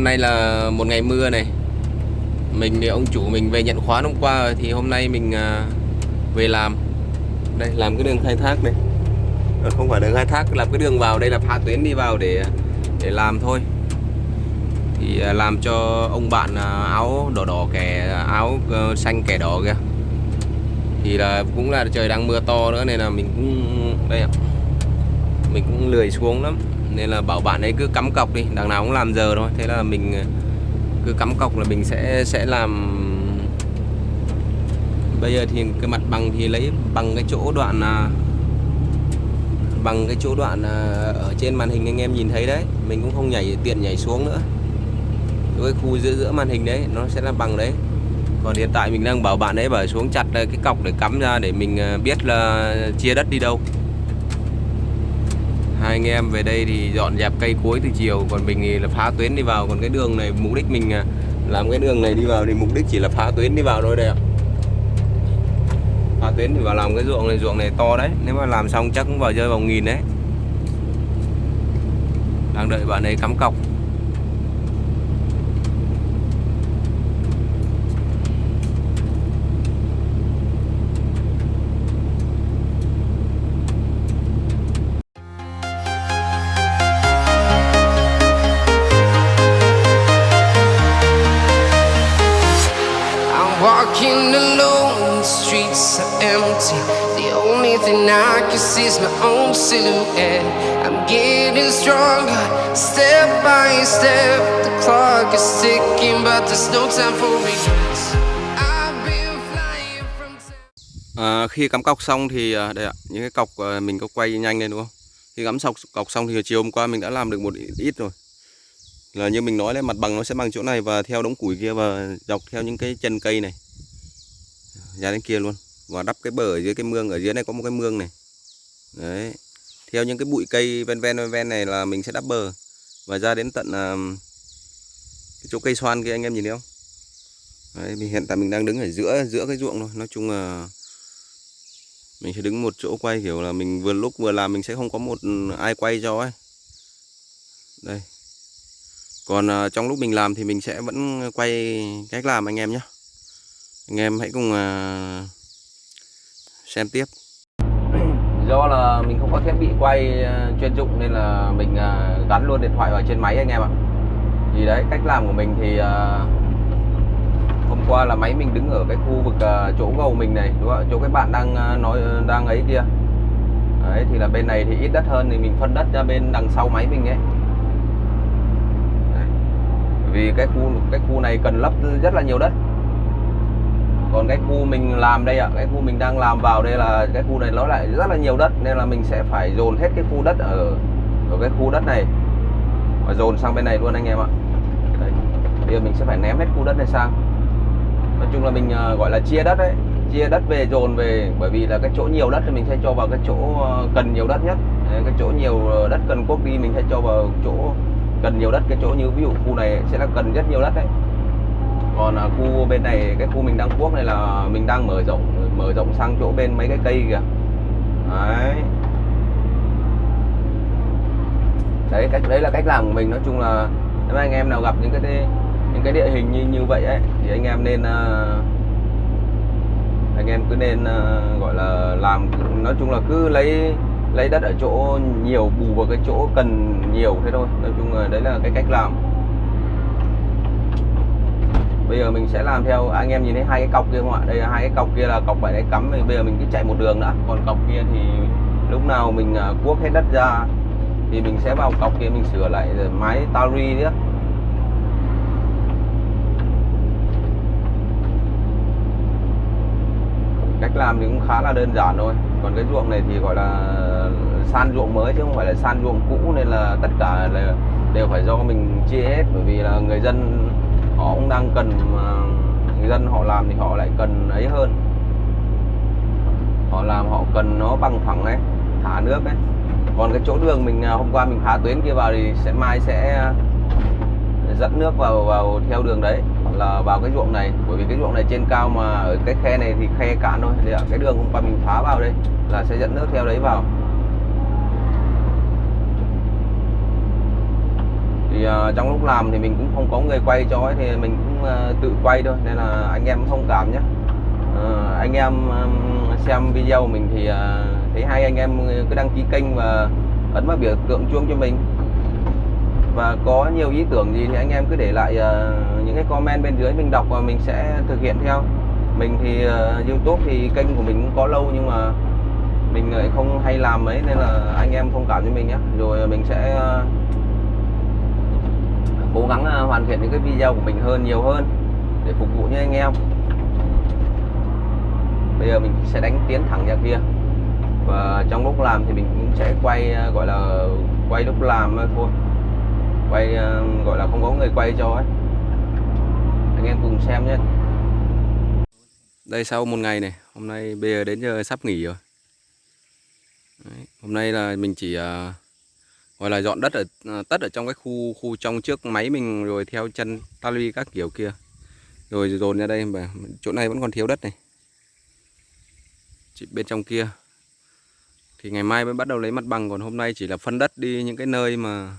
hôm nay là một ngày mưa này. Mình thì ông chủ mình về nhận khoán hôm qua rồi, Thì hôm nay mình à, về làm. Đây, làm cái đường khai thác này. Ờ, không phải đường khai thác, Làm cái đường vào đây là phá tuyến đi vào để để làm thôi. Thì à, làm cho ông bạn à, áo đỏ đỏ kẻ áo ờ, xanh kẻ đỏ kìa. Thì là cũng là trời đang mưa to nữa nên là mình cũng, đây ạ. Mình cũng lười xuống lắm nên là bảo bạn ấy cứ cắm cọc đi, đằng nào cũng làm giờ thôi. Thế là mình ờ, cứ cắm cọc là mình sẽ sẽ làm. Bây giờ thì cái mặt bằng thì lấy bằng cái chỗ đoạn à, bằng cái chỗ đoạn à, ở trên màn hình anh em nhìn thấy đấy. Mình cũng không nhảy, tiện nhảy xuống nữa. Cái khu giữa giữa màn hình đấy, nó sẽ là bằng đấy. Còn hiện tại mình đang bảo bạn ấy bảo xuống chặt à, cái cọc để cắm ra để mình biết là chia đất đi đâu hai anh em về đây thì dọn dẹp cây cối từ chiều, còn mình thì là phá tuyến đi vào. Còn cái đường này, mục đích mình à, làm cái đường này đi vào thì mục đích chỉ là phá tuyến đi vào thôi đây ạ. Phá tuyến thì vào làm cái ruộng này ruộng này to đấy. Nếu mà làm xong chắc cũng vào rơi vào nghìn đấy. Đang đợi bạn ấy cắm cọc. Walking alone, the streets are empty. The only thing I can see is my own silhouette. I'm getting stronger, step by step. The clock is ticking, but there's no time for regrets. À, khi cắm cọc xong thì à, đây ạ, những cái cọc à, mình có quay nhanh lên đúng không? Khi cắm sọc cọc xong thì chiều hôm qua mình đã làm được một ít rồi. Là như mình nói là mặt bằng nó sẽ bằng chỗ này và theo đống củi kia và dọc theo những cái chân cây này. Ra đến kia luôn. Và đắp cái bờ ở dưới cái mương ở dưới này có một cái mương này. Đấy. Theo những cái bụi cây ven ven ven ven này là mình sẽ đắp bờ và ra đến tận uh, cái chỗ cây xoan kia anh em nhìn thấy không? Đấy, mình hiện tại mình đang đứng ở giữa giữa cái ruộng thôi. Nói chung là mình sẽ đứng một chỗ quay kiểu là mình vừa lúc vừa làm mình sẽ không có một ai quay cho ấy đây còn uh, trong lúc mình làm thì mình sẽ vẫn quay cách làm anh em nhé anh em hãy cùng à, xem tiếp. Do là mình không có thiết bị quay à, chuyên dụng nên là mình à, gắn luôn điện thoại vào trên máy anh em ạ. Thì đấy, cách làm của mình thì hôm qua là máy mình đứng ở cái khu vực chỗ gầu mình này, đúng không chỗ cái bạn đang nói, đang ấy kia. Đấy, thì là bên này thì ít đất hơn thì mình phân đất ra bên đằng sau máy mình ấy. Đấy. vì cái khu cái khu này cần lấp rất là nhiều đất còn cái khu mình làm đây ạ, cái khu mình đang làm vào đây là cái khu này nó lại rất là nhiều đất, nên là mình sẽ phải dồn hết cái khu đất ở ở cái khu đất này. Và dồn sang bên này luôn anh em ạ. Đấy. bây giờ mình sẽ phải ném hết khu đất này sang. Nói chung là mình ờ, gọi là chia đất đấy chia đất về, dồn về, bởi vì là cái chỗ nhiều đất thì mình sẽ cho vào cái chỗ ờ, cần nhiều đất nhất. Cái chỗ nhiều ờ, đất cần quốc đi mình sẽ cho vào chỗ cần nhiều đất, cái chỗ như ví dụ khu này sẽ là cần rất nhiều đất đấy còn à, khu bên này cái khu mình đang cuốc này là mình đang mở rộng mở rộng sang chỗ bên mấy cái cây kìa. Đấy. Đấy cách đấy là cách làm của mình. Nói chung là nếu anh em nào gặp những cái những cái địa hình như như vậy ấy thì anh em nên à, anh em cứ nên à, gọi là làm nói chung là cứ lấy lấy đất ở chỗ nhiều bù vào cái chỗ cần nhiều thế thôi. Nói chung là đấy là cái cách làm bây giờ mình sẽ làm theo anh em nhìn thấy hai cái cọc kia không ạ? Đây là hai cái cọc kia là cọc phải đấy cắm bây giờ mình cứ chạy một đường đã. Còn cọc kia thì lúc nào mình à, cuốc hết đất ra thì mình sẽ vào cọc kia mình sửa lại rồi máy tari nữa cách làm thì cũng khá là đơn giản thôi. Còn cái ruộng này thì gọi là san ruộng mới chứ không phải là san ruộng cũ nên là tất cả là đều phải do mình chia hết. Bởi vì là người dân họ cũng đang cần mà người dân họ làm thì họ lại cần ấy hơn. Họ làm họ cần nó bằng phẳng ấy, thả nước ấy. Còn cái chỗ đường mình à, hôm qua mình phá tuyến kia vào thì sẽ mai sẽ à, dẫn nước vào vào theo đường đấy, là vào cái ruộng này. Bởi vì cái ruộng này trên cao mà ở cái khe này thì khe cạn thôi. Thì cái đường hôm qua mình phá vào đây là sẽ dẫn nước theo đấy vào thì thì uh, trong lúc làm thì mình cũng không có người quay cho ấy, thì mình cũng uh, tự quay thôi nên là anh em thông cảm nhé uh, ờ, anh em um, xem video của mình thì uh, thấy hay anh em cứ đăng ký kênh và ấn vào biểu tượng chuông cho mình. Và có nhiều ý tưởng gì thì anh em cứ để lại uh, những cái comment bên dưới mình đọc và mình sẽ thực hiện theo. Mình thì uh, YouTube thì kênh của mình cũng có lâu nhưng mà mình lại không hay làm mấy nên là anh em thông cảm cho mình nhé rồi mình sẽ uh, cố gắng à, hoàn thiện những cái video của mình hơn nhiều hơn để phục vụ như anh em. Bây giờ mình sẽ đánh tiến thẳng ra kia. Và trong lúc làm thì mình cũng sẽ quay à, gọi là quay lúc làm thôi. Quay à, gọi là không có người quay cho ấy. Anh em cùng xem nhé. Đây sau một ngày này hôm nay bây giờ đến giờ sắp nghỉ rồi. Đấy, hôm nay là mình chỉ uh, gọi là dọn đất ở ờ, tất ở trong cái khu khu trong trước máy mình rồi theo chân tali các kiểu kia. Rồi dồn ra đây mà chỗ này vẫn còn thiếu đất này. Chỉ bên trong kia. Thì ngày mai mới bắt đầu lấy mặt bằng, còn hôm nay chỉ là phân đất đi những cái nơi mà,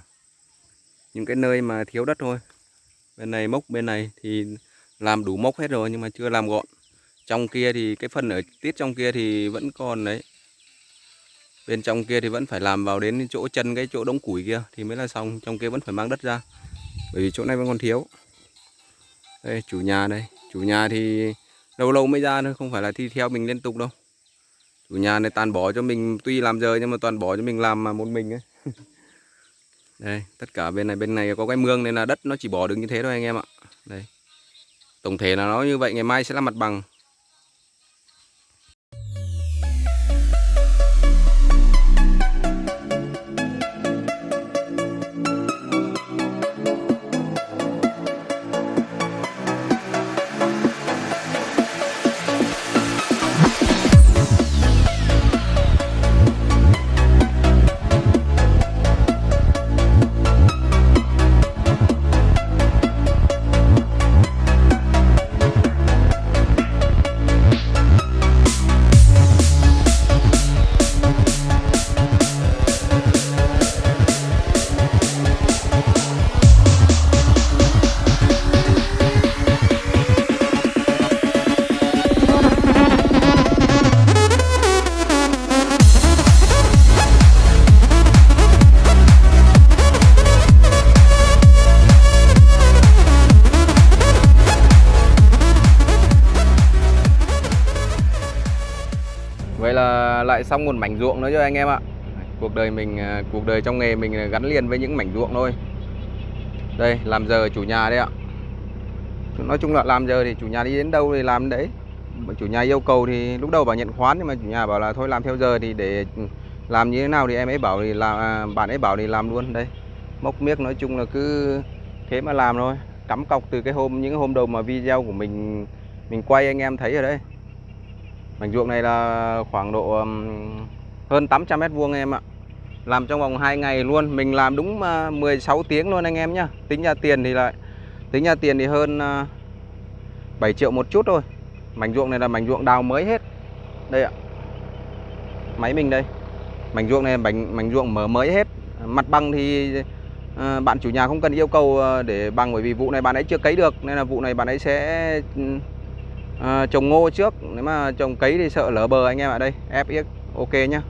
những cái nơi mà thiếu đất thôi. Bên này mốc, bên này thì làm đủ mốc hết rồi nhưng mà chưa làm gọn. Trong kia thì cái phần ở tiết trong kia thì vẫn còn đấy bên trong kia thì vẫn phải làm vào đến chỗ chân cái chỗ đống củi kia thì mới là xong, trong kia vẫn phải mang đất ra. Bởi vì chỗ này vẫn còn thiếu. Đây, chủ nhà đây. Chủ nhà thì lâu lâu mới ra thôi, không phải là thi theo mình liên tục đâu. Chủ nhà này toàn bỏ cho mình, tuy làm giờ nhưng mà toàn bỏ cho mình làm mà một mình ấy. Đây, tất cả bên này bên này có cái mương nên là đất nó chỉ bỏ được như thế thôi anh em ạ. Đây. Tổng thể là nó như vậy, ngày mai sẽ là mặt bằng. Lại xong một mảnh ruộng nữa cho anh em ạ. Cuộc đời mình, à, cuộc đời trong nghề mình gắn liền với những mảnh ruộng thôi. Đây, làm giờ chủ nhà đấy ạ. Nói chung là làm giờ thì chủ nhà đi đến đâu thì làm đấy. Chủ nhà yêu cầu thì lúc đầu bảo nhận khoán Nhưng mà chủ nhà bảo là thôi làm theo giờ thì để làm như thế nào thì em ấy bảo thì làm à, bạn ấy bảo thì làm luôn. Đây mốc miếc nói chung là cứ thế mà làm thôi. Cắm cọc từ cái hôm những hôm đầu mà video của mình mình quay anh em thấy ở đây. Mảnh ruộng này là khoảng độ hơn 800 mét vuông em ạ. Làm trong vòng 2 ngày luôn, mình làm đúng à, 16 tiếng luôn anh em nhá. Tính ra tiền thì lại tính ra tiền thì hơn à, 7 triệu một chút thôi. Mảnh ruộng này là mảnh ruộng đào mới hết. Đây ạ. Máy mình đây. Mảnh ruộng này mảnh mảnh ruộng mở mới hết. Mặt bằng thì à, bạn chủ nhà không cần yêu cầu để bằng bởi vì vụ này bạn ấy chưa cấy được nên là vụ này bạn ấy sẽ à, trồng ngô trước nếu mà trồng cấy thì sợ lỡ bờ anh em ạ đây FX ok nhá.